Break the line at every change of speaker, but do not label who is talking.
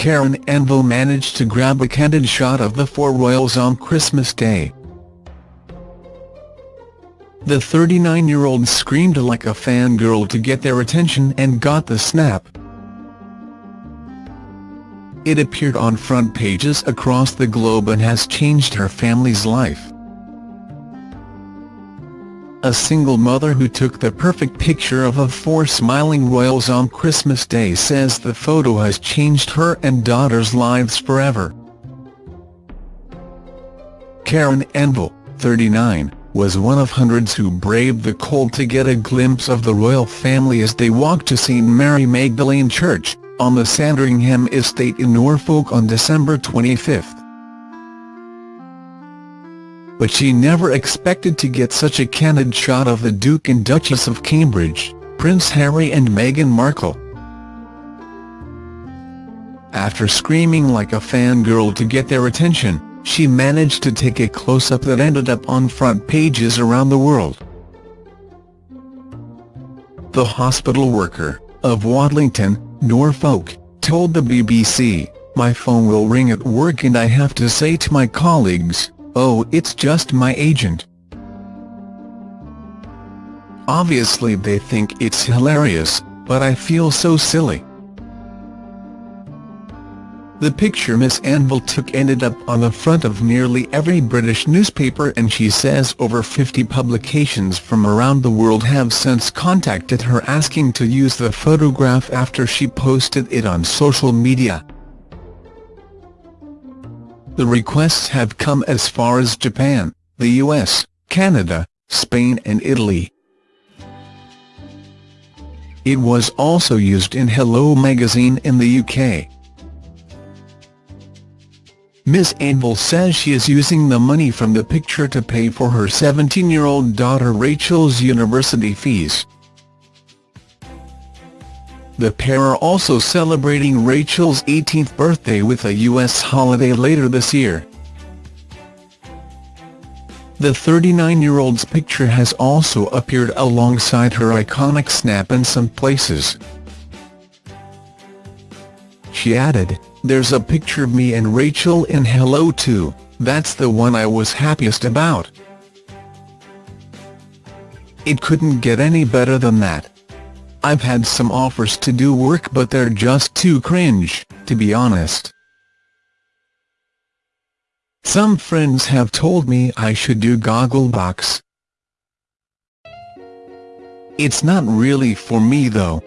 Karen Anvil managed to grab a candid shot of the four royals on Christmas Day. The 39-year-old screamed like a fangirl to get their attention and got the snap. It appeared on front pages across the globe and has changed her family's life. A single mother who took the perfect picture of the four smiling royals on Christmas Day says the photo has changed her and daughter's lives forever. Karen Anvil, 39, was one of hundreds who braved the cold to get a glimpse of the royal family as they walked to St Mary Magdalene Church, on the Sandringham estate in Norfolk on December 25 but she never expected to get such a candid shot of the Duke and Duchess of Cambridge, Prince Harry and Meghan Markle. After screaming like a fangirl to get their attention, she managed to take a close-up that ended up on front pages around the world. The hospital worker, of Watlington, Norfolk, told the BBC, My phone will ring at work and I have to say to my colleagues, Oh it's just my agent. Obviously they think it's hilarious, but I feel so silly. The picture Miss Anvil took ended up on the front of nearly every British newspaper and she says over 50 publications from around the world have since contacted her asking to use the photograph after she posted it on social media. The requests have come as far as Japan, the US, Canada, Spain and Italy. It was also used in Hello magazine in the UK. Ms Anvil says she is using the money from the picture to pay for her 17-year-old daughter Rachel's university fees. The pair are also celebrating Rachel's 18th birthday with a U.S. holiday later this year. The 39-year-old's picture has also appeared alongside her iconic snap in some places. She added, There's a picture of me and Rachel in Hello too, that's the one I was happiest about. It couldn't get any better than that. I've had some offers to do work but they're just too cringe, to be honest. Some friends have told me I should do Gogglebox. It's not really for me though.